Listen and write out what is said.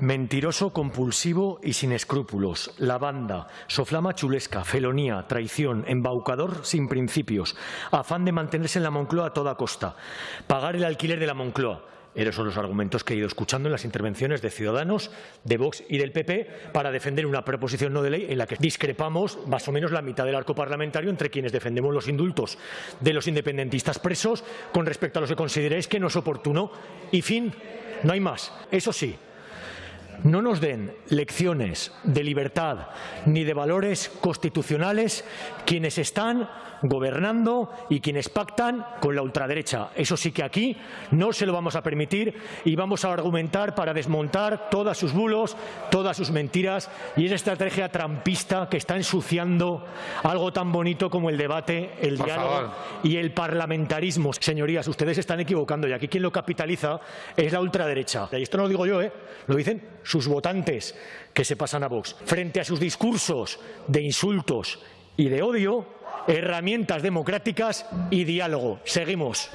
Mentiroso, compulsivo y sin escrúpulos. La banda, soflama chulesca, felonía, traición, embaucador sin principios. Afán de mantenerse en la Moncloa a toda costa. Pagar el alquiler de la Moncloa. Esos son los argumentos que he ido escuchando en las intervenciones de Ciudadanos, de Vox y del PP para defender una proposición no de ley en la que discrepamos más o menos la mitad del arco parlamentario entre quienes defendemos los indultos de los independentistas presos con respecto a los que consideréis que no es oportuno. Y fin, no hay más. Eso sí, no nos den lecciones de libertad ni de valores constitucionales quienes están gobernando y quienes pactan con la ultraderecha. Eso sí que aquí no se lo vamos a permitir y vamos a argumentar para desmontar todos sus bulos, todas sus mentiras y esa estrategia trampista que está ensuciando algo tan bonito como el debate, el Por diálogo favor. y el parlamentarismo. Señorías, ustedes están equivocando y aquí quien lo capitaliza es la ultraderecha. Y esto no lo digo yo, ¿eh? lo dicen sus votantes que se pasan a Vox. Frente a sus discursos de insultos y de odio, herramientas democráticas y diálogo. Seguimos.